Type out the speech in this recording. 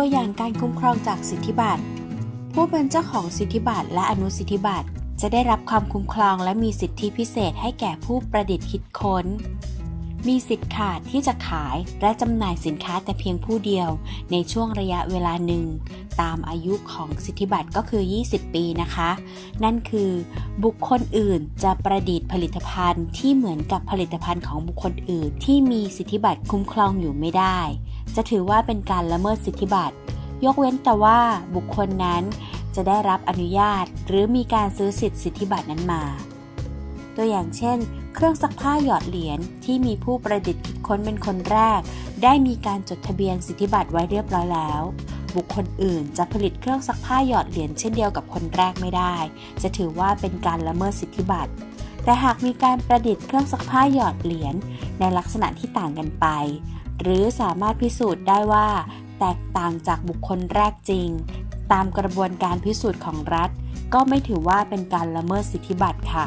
ตัวอย่างการคุ้มครองจากสิทธิบัตร ผู้เป็นเจ้าของสิทธิบัตรและอนุสิทธิบัตรจะได้รับความคุ้มครองและมีสิทธิพิเศษให้แก่ผู้ประดิษฐ์คิดค้น มีสิทธิ์ขาดที่จะขายและจำหน่ายสินค้าแต่เพียงผู้เดียวในช่วงระยะเวลาหนึ่ง ตามอายุของสิทธิบัตรก็คือ 20 ปีนะคะ นั่นคือบุคคลอื่นจะประดิษฐ์ผลิตภัณฑ์ที่เหมือนกับผลิตภัณฑ์ของบุคคลอื่นที่มีสิทธิบัตรคุ้มครองอยู่ไม่ได้ จะถือว่าเป็นการละเมิดสิทธิบัตร ยกเว้นแต่ว่าบุคคลนั้นจะได้รับอนุญาต หรือมีการซื้อสิทธิสิทธิบัตรนั้นมา ตัวอย่างเช่น เครื่องซักผ้าหยอดเหรียญที่มีผู้ประดิษฐ์คิดค้นเป็นคนแรก ได้มีการจดทะเบียนสิทธิบัตรไว้เรียบร้อยแล้ว บุคคลอื่นจะผลิตเครื่องซักผ้าหยอดเหรียญเช่นเดียวกับคนแรกไม่ได้ จะถือว่าเป็นการละเมิดสิทธิบัตร แต่หากมีการประดิษฐ์เครื่องซักผ้าหยอดเหรียญในลักษณะที่ต่างกันไป หรือสามารถพิสูจน์ได้ว่า แตกต่างจากบุคคลแรกจริง ตามกระบวนการพิสูจน์ของรัฐ ก็ไม่ถือว่าเป็นการละเมิดสิทธิบัตรค่ะ